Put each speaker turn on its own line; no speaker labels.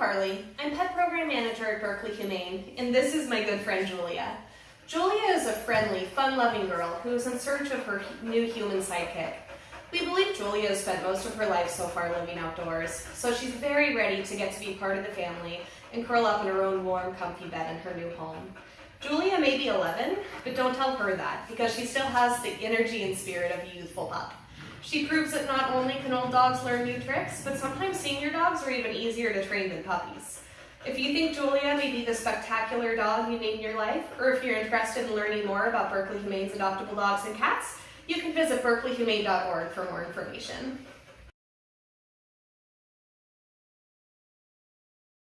Carly. I'm Pet Program Manager at Berkeley Humane, and this is my good friend Julia. Julia is a friendly, fun-loving girl who is in search of her new human sidekick. We believe Julia has spent most of her life so far living outdoors, so she's very ready to get to be part of the family and curl up in her own warm, comfy bed in her new home. Julia may be 11, but don't tell her that, because she still has the energy and spirit of a youthful pup. She proves that not only can old dogs learn new tricks, but sometimes senior dogs are even easier to train than puppies. If you think Julia may be the spectacular dog you need in your life, or if you're interested in learning more about Berkeley Humane's adoptable dogs and cats, you can visit berkeleyhumane.org for more information.